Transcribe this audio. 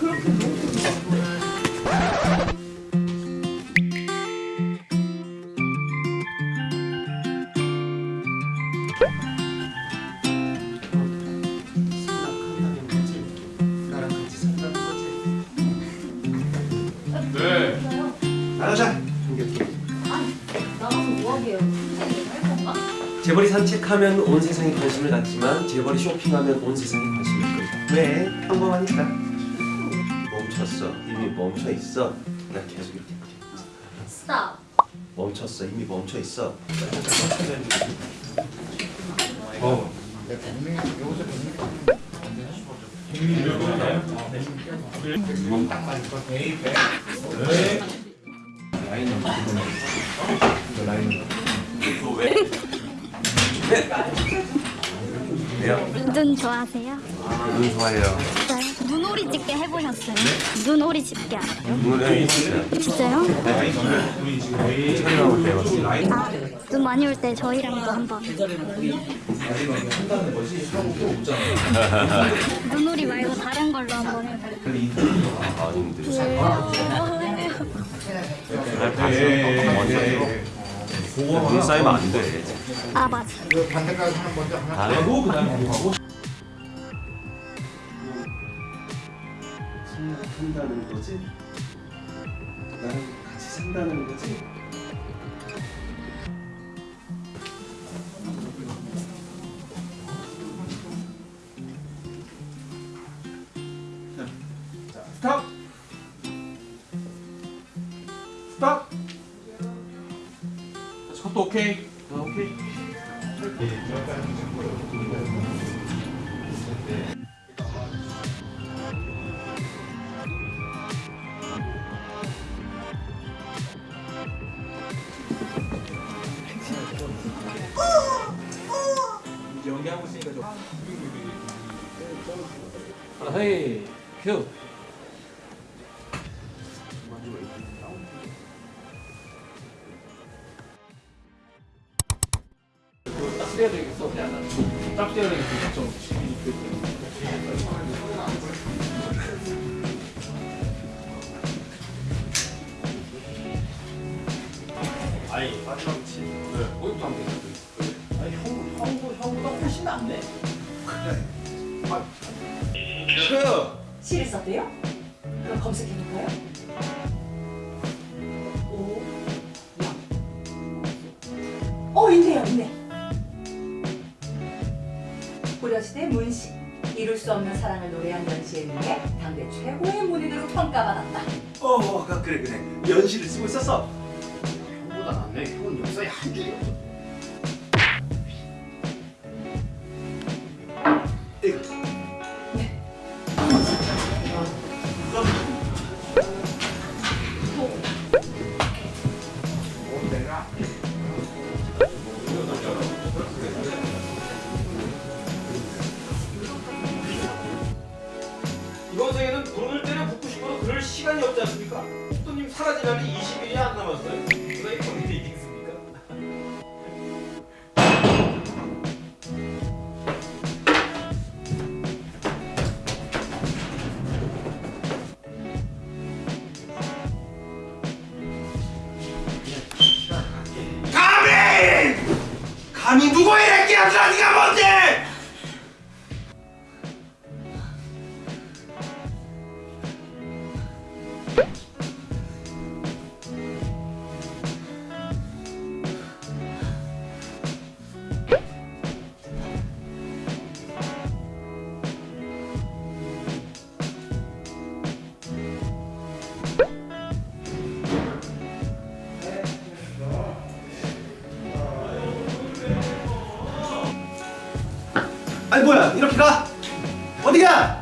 네. 재벌이 산책하면 온 세상이 관심을 갖지만 재벌이 쇼핑하면 온 세상이 관심을 끌다. 왜? 평범하니까. 멈췄어. 이미 멈춰 있어. 나 계속 이렇게. 스탑. 멈췄어. 이미 멈춰 있어. 어. 왜 요? 눈 좋아하세요? 눈 좋아해요. 진짜요? 눈오리 집게 해보셨어요? 눈오리 집게 알아요? 눈에 있어요. 진짜요? 촬영하고 때요. 아, 눈 많이 올 때 저희랑도 한번 눈오리 말고 다른 걸로 한번 해봐요 아닌데. 왜요? 눈 쌓이면 안 돼. 아 맞아 반대까지 하나 먼저 하나. 하고 그다음에 하고. 생각한다는 거지? 나랑 같이 산다는 거지? 자, 스탑. 스탑. 자, 컷도 오케이. 자, 오케이. 연기하고 있으니까 좀. 헤이 큐 딱 써야 되겠어 딱 써야 되겠어 좀 아니 마지막치 네 거기부터 하면 돼 아니 형, 형도 형보다 훨씬 낫네 시를 썼대요? 그럼 검색해볼까요? 고려시대 문시. 이룰 수 없는 사랑을 노래한 연시에 의해 당대 최고의 문인으로 평가받았다. 어, 아, 그래 그래. 연시를 쓰고 있었어. 형보다 낫네 형은 역사에 한 줄이 없어 이 번 생에는 눈을 때려 붓고 싶어도 그럴 시간이 없지 않습니까? 또님 날이 20일이 안 남았어요. 누가 이런 일이 있겠습니까? 감히! 감히 누구의 애기야? 네가 뭔데? 아니 뭐야 이렇게 가? 어디 가?